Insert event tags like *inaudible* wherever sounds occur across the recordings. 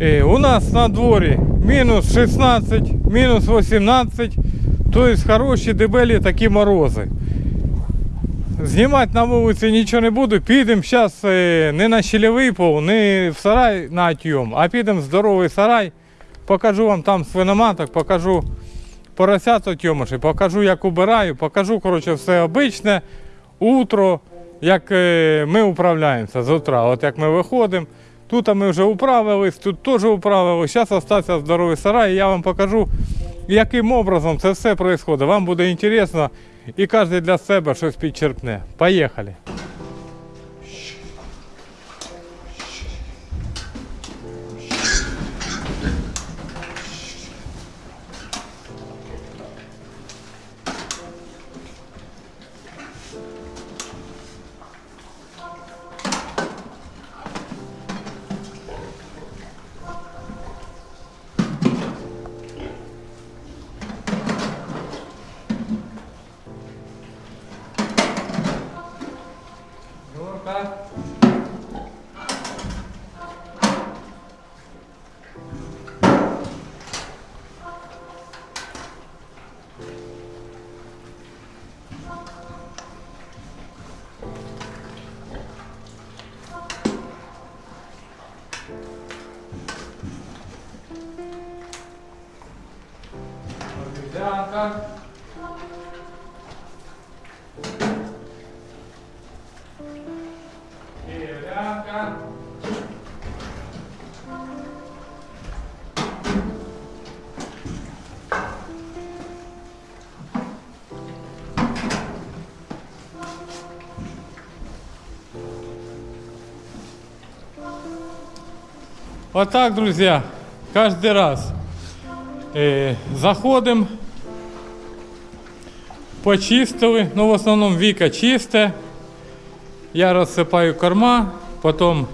Е, у нас на дворі мінус 16, мінус 18, тобто хороші дебелі такі морози. Знімати на вулиці нічого не буду. Підемо зараз не на щелевий пол, не в сарай на отйом, а підемо в здоровий сарай. Покажу вам там свиноматок, покажу поросят отйомиші, покажу, як убираю, покажу коротше, все обичне, утро, як е, ми управляємося з утра. От як ми виходимо. Тут ми вже управились, тут теж управились. Зараз залишився здоровий сарай, і я вам покажу, яким образом це все відбувається. Вам буде цікаво і кожен для себе щось підчерпне. Поїхали. Обезьянка. Киевлянка. Вот так, друзья, каждый раз э, заходим, почистили, ну в основному Віка чисте. Я розсипаю корма, потім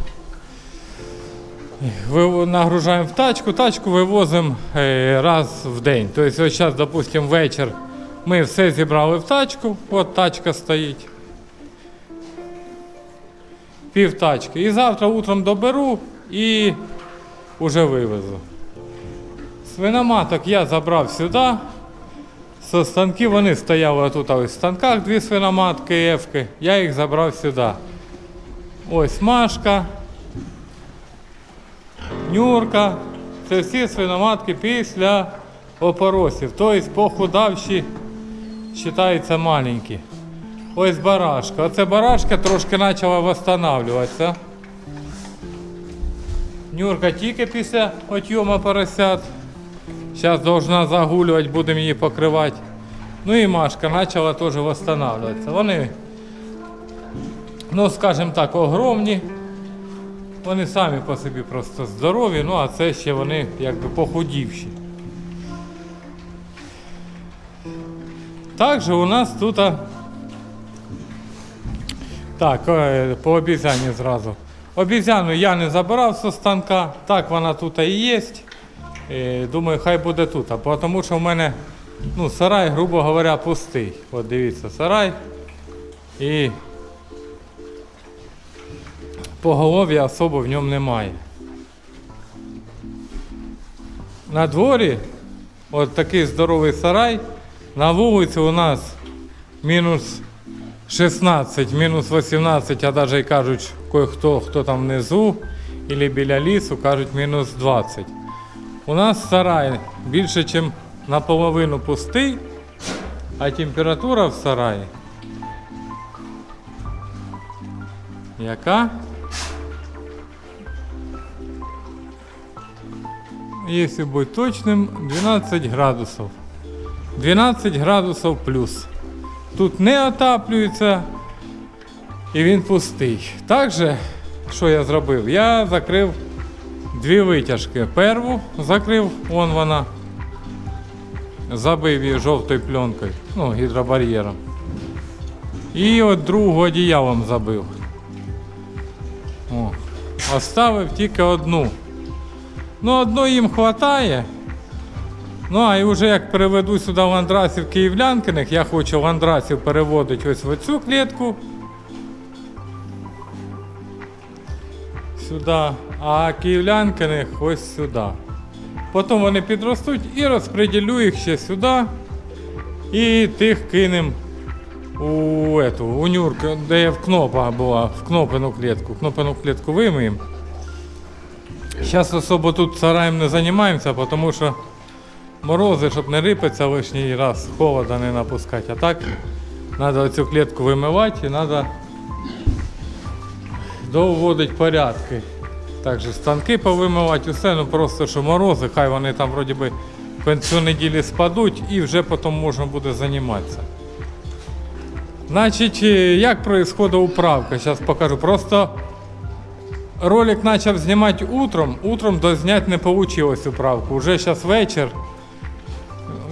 нагружаємо в тачку, тачку вивозимо е, раз в день. Тобто ось зараз, допустимо, вечір ми все зібрали в тачку, от тачка стоїть. Пів тачки. І завтра утром доберу і вже вивезу. Свиноматок я забрав сюди. Со станків вони стояли тут в станках дві свиноматки ефки. Я їх забрав сюди. Ось Машка, Нюрка. Це всі свиноматки після опоросів. Тобто похудавші вважаються маленькі. Ось барашка. Оце барашка трошки почала відновлюватися. Нюрка тільки після отйому поросят. Зараз должна загулювати, будемо її покривати. Ну і Машка почала теж відновлюватися. Вони, ну скажімо так, огромні. Вони самі по собі просто здорові, ну а це ще вони якби похудівші. Також у нас тут. Так, е, по обізяні зразу. Обізяну я не забирав зі станка, так вона тут і є. Е, Думаю, хай буде тут. А тому що в мене ну, сарай, грубо говоря, пустий. От дивіться, сарай. І поголов'я особо в ньому немає. На дворі от такий здоровий сарай. На вулиці у нас мінус 16, мінус 18, а навіть кажуть, кое-хто, хто там внизу, або біля лісу, кажуть мінус 20. У нас сарай більше, ніж наполовину пустий, а температура в сараї. Яка? Якщо бути точним, 12 градусів. 12 градусів плюс. Тут не отаплюється і він пустий. Також, що я зробив? Я закрив дві витяжки. Перву закрив, вон вона. Забив її жовтою пленкою, ну, гідробар'єром. І от другу одіялом забив. О. Оставив тільки одну. Ну, одної їм вистачає. Ну, а і вже як переведу сюди ландрасів київлянкиних, я хочу ландрасів переводити ось в цю клітку. Сюди, а київлянкиних ось сюди. Потім вони підростуть і розподілю їх ще сюди. І тих кинем у эту, у нюрку, де в кнопа була, в кнопину клітку. Кнопину клітку вимиємо. Зараз особо тут сараєм не займаємося, тому що морози, щоб не рипатися лишній раз, холода не напускати. А так треба цю клітку вимивати і треба доводити порядки. Також станки повимивати, усе, ну просто що морози, хай вони там вроді би в кінцю неділі спадуть і вже потім можна буде займатися. Значить, е, як происходит управка, зараз покажу. Просто ролик почав знімати утром, утром дозняти не вийшло управку. Уже зараз вечір.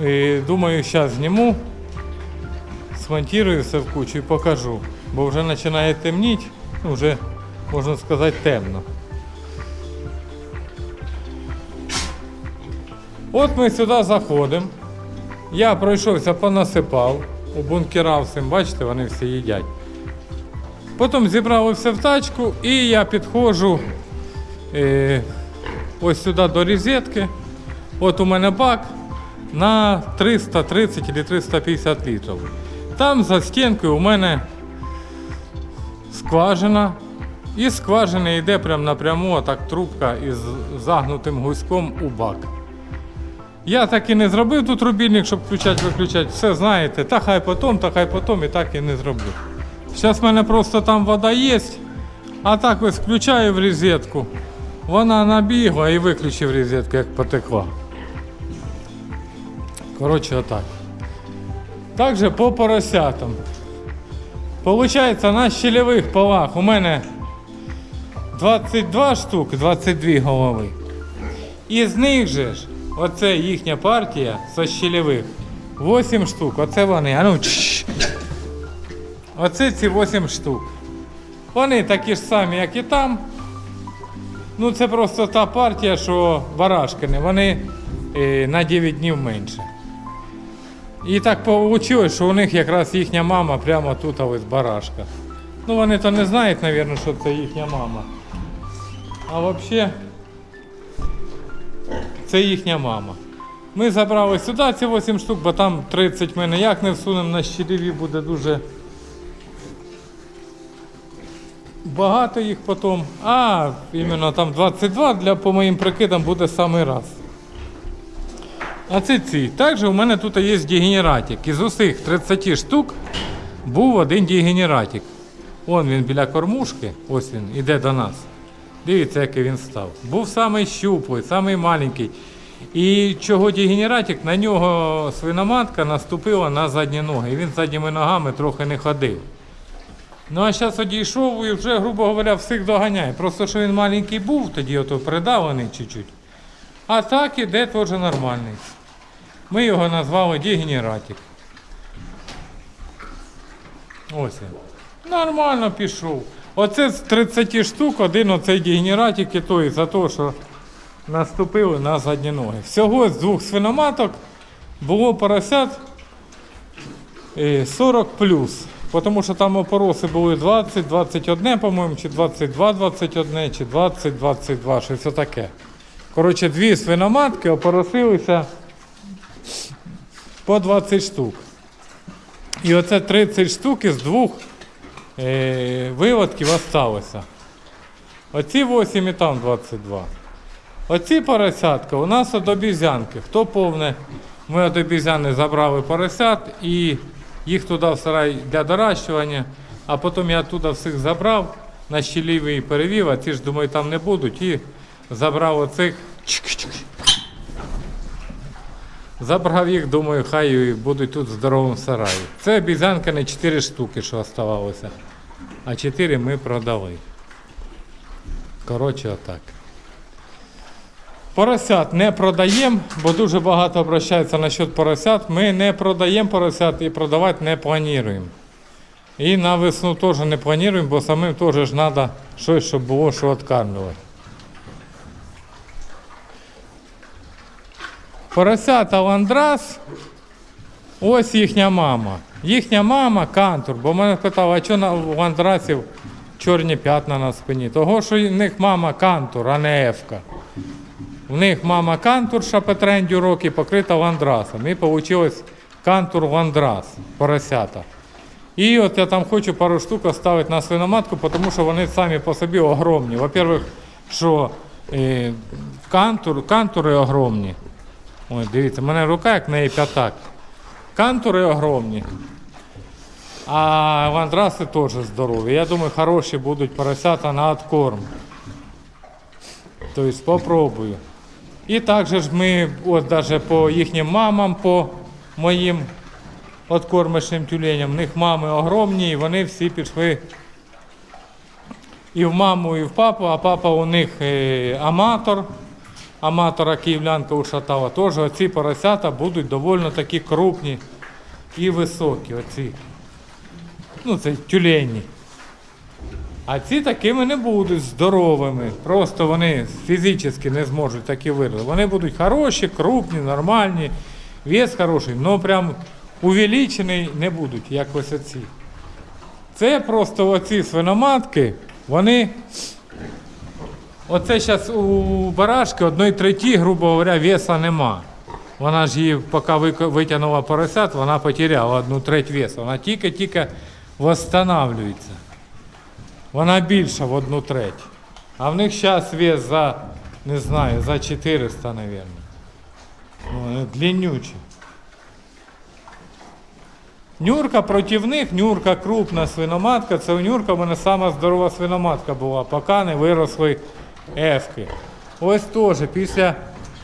І думаю, зараз зніму, смонтирую все в кучу і покажу. Бо вже починає темніти, ну, вже можна сказати темно. От ми сюди заходимо. Я пройшовся, понасипав, убункерав всім, бачите, вони всі їдять. Потім зібрали все в тачку і я підходжу е, ось сюди до розетки. От у мене бак на 330 чи 350 літрів. Там за стінкою у мене скважина. І скважини йде прямо напряму так трубка із загнутим гуськом у бак. Я так і не зробив тут рубільник, щоб включати, виключати. Все знаєте, та хай потім, та хай потім, і так і не зроблю. Зараз в мене просто там вода є, а так ось включаю в розетку. Вона набігла і виключив розетку, як потекла. Коротше, отак. Також по поросятам. Получається, на щелевих полах у мене 22 штуки, 22 голови. Із них же ж, оце їхня партія со щелевих. 8 штук, оце вони. А ну. Оце ці 8 штук. Вони такі ж самі, як і там. Ну, це просто та партія, що барашкини, вони е, на 9 днів менше. І так вийшло, що у них якраз їхня мама прямо тут ось барашка. Ну вони то не знають, мабуть, що це їхня мама. А взагалі це їхня мама. Ми забрали сюди ці 8 штук, бо там 30 ми ніяк не всунемо на щеліві, буде дуже багато їх потім. А, іменно там 22 для, по моїм прикидам буде самий раз. А це ці. Також у мене тут є дегенератик. Із усіх 30 штук був один дегенератик. Вон він біля кормушки, ось він, іде до нас. Дивіться, який він став. Був самий щуплий, самий маленький. І чого дегенератик, на нього свиноматка наступила на задні ноги. І він задніми ногами трохи не ходив. Ну а зараз одійшов і вже, грубо говоря, всіх доганяє. Просто що він маленький був, тоді ото придавлений чуть-чуть. А так іде теж нормальний. Ми його назвали дегенератик. Ось він. Нормально пішов. Оце з 30 штук один оцей дегенератик і той за те, що наступили на задні ноги. Всього з двох свиноматок було поросят е, 40 плюс. Тому що там опороси були 20, 21, по-моєму, чи 22, 21, чи 20, 22, щось таке. Коротше, дві свиноматки опоросилися по 20 штук. І оце 30 штук із двох е, виводків осталося. Оці 8 і там 22. Оці поросятка у нас від обізянки. Хто повне, ми від обізяни забрали поросят і їх туди в сарай для доращування, а потім я туди всіх забрав, на щелівий перевів, а ці ж думаю там не будуть. І забрав оцих. Забрав їх, думаю, хай будуть тут в здоровому сараї. Це обізянка не 4 штуки, що оставалося. А 4 ми продали. Коротше, отак. Поросят не продаємо, бо дуже багато обращаються насчет поросят. Ми не продаємо поросят і продавати не плануємо. І на весну теж не плануємо, бо самим теж ж треба щось, щоб було що відкармлювати. Поросята ландрас, ось їхня мама. Їхня мама кантур, бо мене питали, а що на ландрасів чорні п'ятна на спині. Того, що в них мама кантур, а не ефка. В них мама кантурша Петрендю роки покрита ландрасом. І вийшло кантур ландрас, поросята. І от я там хочу пару штук оставити на свиноматку, тому що вони самі по собі огромні. Во-первых, що е, кантур, кантури огромні. Ой, дивіться, в мене рука як неї п'ятак. Кантури огромні. А ландраси теж здорові. Я думаю, хороші будуть поросята на откорм. Тобто спробую. І також ми, от навіть по їхнім мамам, по моїм откормочним тюленям, в них мами огромні, і вони всі пішли і в маму, і в папу, а папа у них е, аматор. Аматора київлянка ушатала. Теж оці поросята будуть доволі такі крупні і високі. Оці. Ну, це тюлені. А ці такими не будуть здоровими. Просто вони фізично не зможуть такі вирости. Вони будуть хороші, крупні, нормальні, вес хороший, але прям увеличений не будуть, як ось оці. Це просто оці свиноматки, вони. Оце зараз у барашки одної треті, грубо говоря, веса нема. Вона ж її, поки витягнула поросят, вона потеряла одну треть весу. Вона тільки-тільки восстанавливається. Вона більша в одну треть. А в них зараз вес за, не знаю, за 400, мабуть. Ну, длиннючі. Нюрка проти них, Нюрка крупна свиноматка. Це у Нюрка в мене сама здорова свиноматка була, поки не виросли ефки. Ось теж після.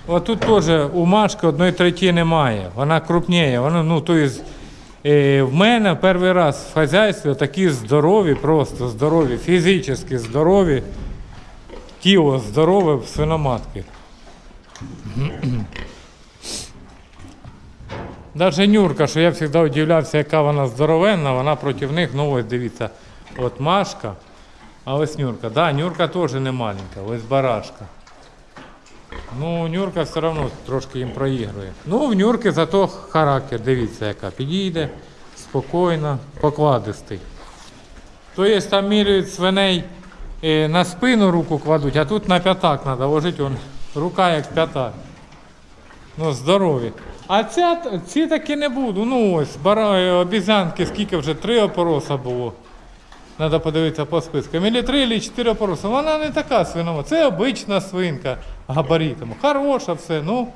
Отут теж у Машки одної треті немає. Вона крупніє. Вона, ну, то есть, е, в мене перший раз в хазяйстві такі здорові, просто здорові, фізично здорові, тіло здорове свиноматки. *clears throat* Даже Нюрка, що я завжди удивлявся, яка вона здоровенна, вона проти них, ну ось дивіться, от Машка, а ось Нюрка. Да, Нюрка теж не маленька, ось барашка. Ну, Нюрка все одно трошки їм проігрує. Ну, в Нюрки зато характер, дивіться, яка підійде, спокійно, покладистий. То є там міряють свиней е, на спину руку кладуть, а тут на п'ятак треба ложити, он, рука як п'ятак. Ну, здорові. А ця, ці таки не буду. Ну ось, е, обізянки, скільки вже три опороса було. Треба подивитися по спискам. Ілі три, ілі чотири опороса. Вона не така свинова. Це обична свинка габаритом. Хороша все, ну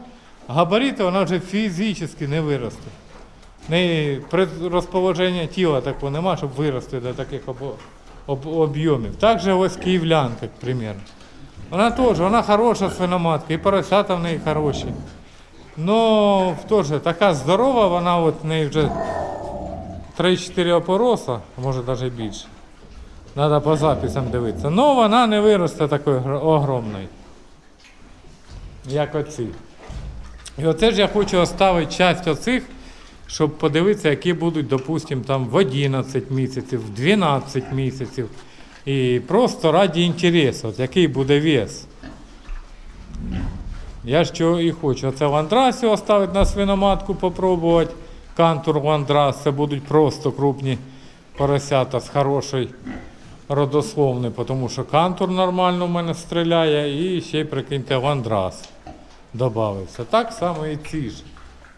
габарити вона вже фізично не виросте. Неї розположення тіла такого нема, щоб вирости до таких об, об, об'ємів. Так же ось київлянка, к. Вона теж, вона хороша свиноматка, і поросята в неї хороші. Ну, теж така здорова, вона от в неї вже 3-4 опороса, може навіть більше. Треба по записам дивитися. Ну, вона не виросте такої гр- огромної, як оці. І оце ж я хочу оставити часть оцих, щоб подивитися, які будуть, допустимо, там в 11 місяців, в 12 місяців. І просто раді інтересу, який буде вес. Я ж чого і хочу. Оце ландрасі оставити на свиноматку, попробувати. Кантур ландрас, це будуть просто крупні поросята з хорошою родословною, тому що кантур нормально в мене стріляє і ще й прикиньте ландрас додався. Так само і ці ж.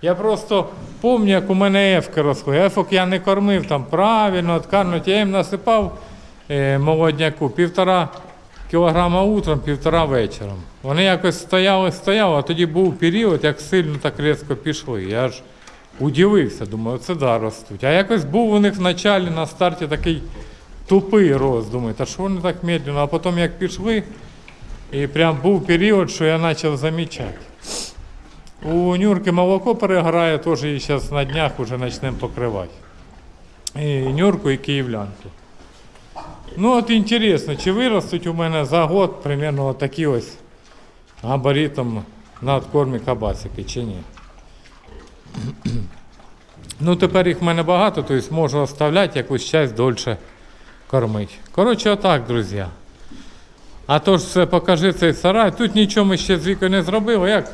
Я просто пам'ятаю, як у мене ефки росли. Ефок я не кормив там правильно, откармлювати. Я їм насипав е, молодняку півтора кілограма утром, півтора вечором. Вони якось стояли, стояли, а тоді був період, як сильно так різко пішли. Я ж удивився, думаю, це да ростуть. А якось був у них в началі на старті такий тупий рост. Думаю, та що вони так медленно, а потім як пішли, і прям був період, що я почав замічати. У Нюрки молоко переграє, теж її зараз на днях вже почнемо покривати. І Нюрку і київлянку. Ну от інтересно, чи виростуть у мене за год примерно такі ось габаритом на откормі кабасики, чи ні. Ну тепер їх в мене багато, тобто можу оставляти якусь часть дольше кормити. Коротше, отак, друзі. А то ж покажи цей сарай. Тут нічого ми ще з вікою не зробили. Як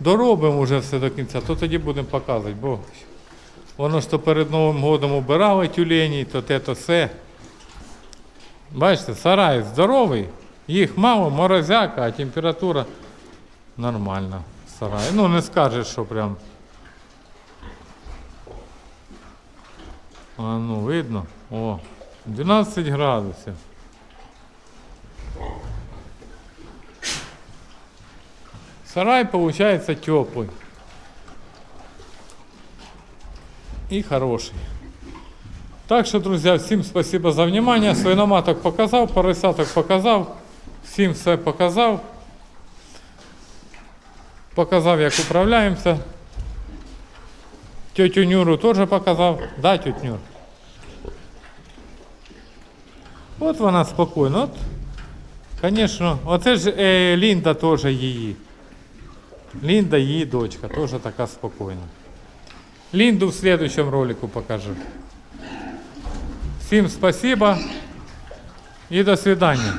доробимо вже все до кінця, то тоді будемо показувати, бо воно ж то перед Новим годом убирали тюлені, то те, то все. Бачите, сарай здоровий, їх мало, морозяка, а температура нормальна в сараї. Ну не скажеш, що прям. А ну, видно? О, 12 градусів. Сарай получается теплый. И хороший. Так що, друзі, всім спасибо за внимание. Свиноматок показав, поросяток показав, всім все показав. Показав, як управляємося. Тетю Нюру теж показав. Да, тетю Нюр? От вона спокійна. От, звісно, оце ж е, Лінда теж її. Лінда її дочка, теж така спокійна. Линду в следующем ролику покажу. Всем спасибо и до свидания.